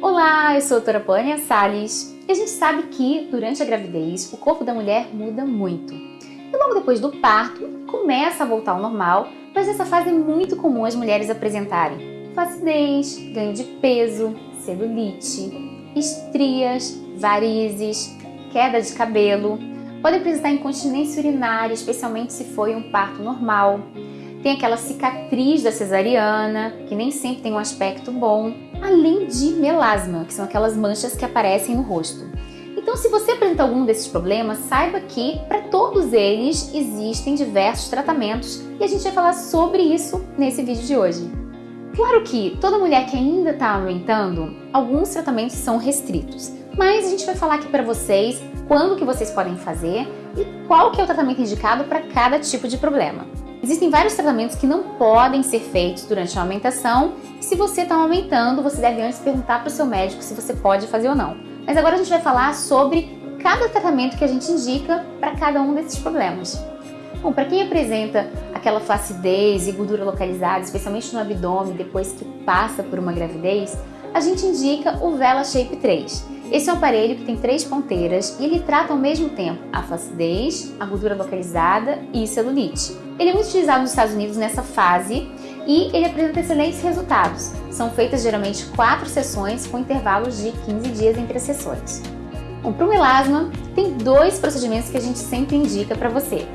Olá, eu sou a doutora Pânia Salles e a gente sabe que durante a gravidez o corpo da mulher muda muito. E logo depois do parto começa a voltar ao normal, mas nessa fase é muito comum as mulheres apresentarem flacidez, ganho de peso, celulite, estrias, varizes, queda de cabelo, pode apresentar incontinência urinária, especialmente se foi um parto normal. Tem aquela cicatriz da cesariana, que nem sempre tem um aspecto bom, além de melasma, que são aquelas manchas que aparecem no rosto. Então, se você apresenta algum desses problemas, saiba que para todos eles existem diversos tratamentos e a gente vai falar sobre isso nesse vídeo de hoje. Claro que toda mulher que ainda está amamentando, alguns tratamentos são restritos, mas a gente vai falar aqui para vocês quando que vocês podem fazer e qual que é o tratamento indicado para cada tipo de problema. Existem vários tratamentos que não podem ser feitos durante a amamentação e se você está amamentando, você deve antes perguntar para o seu médico se você pode fazer ou não. Mas agora a gente vai falar sobre cada tratamento que a gente indica para cada um desses problemas. Bom, para quem apresenta aquela flacidez e gordura localizada, especialmente no abdômen, depois que passa por uma gravidez, a gente indica o Vela Shape 3. Esse é um aparelho que tem três ponteiras e ele trata ao mesmo tempo a flacidez, a gordura localizada e celulite. Ele é muito utilizado nos Estados Unidos nessa fase e ele apresenta excelentes resultados. São feitas geralmente quatro sessões com intervalos de 15 dias entre as sessões. Bom, para o melasma, tem dois procedimentos que a gente sempre indica para você.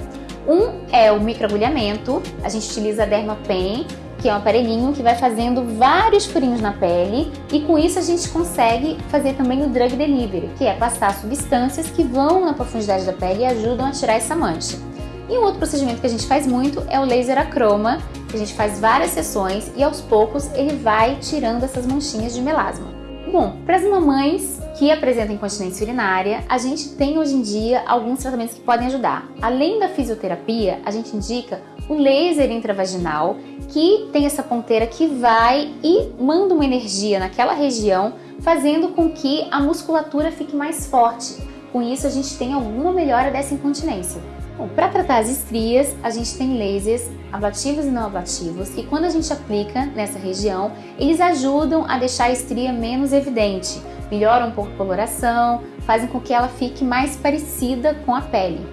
Um é o microagulhamento, a gente utiliza a Dermapen, que é um aparelhinho que vai fazendo vários furinhos na pele e com isso a gente consegue fazer também o drug delivery, que é passar substâncias que vão na profundidade da pele e ajudam a tirar essa mancha. E um outro procedimento que a gente faz muito é o laser acroma, que a gente faz várias sessões e aos poucos ele vai tirando essas manchinhas de melasma. Bom, para as mamães que apresentam incontinência urinária, a gente tem hoje em dia alguns tratamentos que podem ajudar. Além da fisioterapia, a gente indica o laser intravaginal, que tem essa ponteira que vai e manda uma energia naquela região, fazendo com que a musculatura fique mais forte. Com isso, a gente tem alguma melhora dessa incontinência. Bom, para tratar as estrias, a gente tem lasers ablativos e não ablativos e quando a gente aplica nessa região, eles ajudam a deixar a estria menos evidente, melhoram um pouco a coloração, fazem com que ela fique mais parecida com a pele.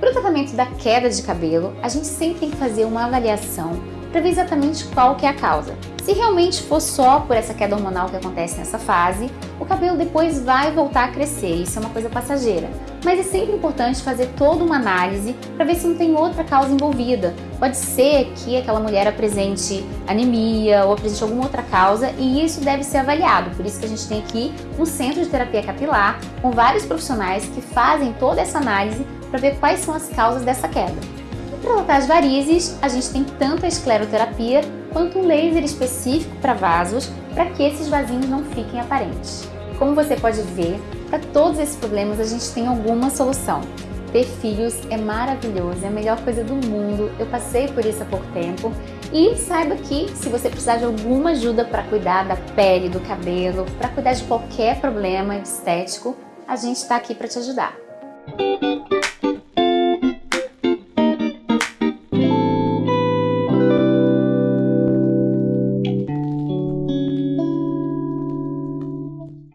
Para o tratamento da queda de cabelo, a gente sempre tem que fazer uma avaliação para ver exatamente qual que é a causa. Se realmente for só por essa queda hormonal que acontece nessa fase, o cabelo depois vai voltar a crescer, isso é uma coisa passageira. Mas é sempre importante fazer toda uma análise para ver se não tem outra causa envolvida. Pode ser que aquela mulher apresente anemia ou apresente alguma outra causa e isso deve ser avaliado. Por isso que a gente tem aqui um centro de terapia capilar com vários profissionais que fazem toda essa análise para ver quais são as causas dessa queda. Para tratar as varizes, a gente tem tanto a escleroterapia quanto um laser específico para vasos, para que esses vasinhos não fiquem aparentes. Como você pode ver, para todos esses problemas a gente tem alguma solução. Ter filhos é maravilhoso, é a melhor coisa do mundo, eu passei por isso há pouco tempo e saiba que se você precisar de alguma ajuda para cuidar da pele, do cabelo, para cuidar de qualquer problema estético, a gente está aqui para te ajudar.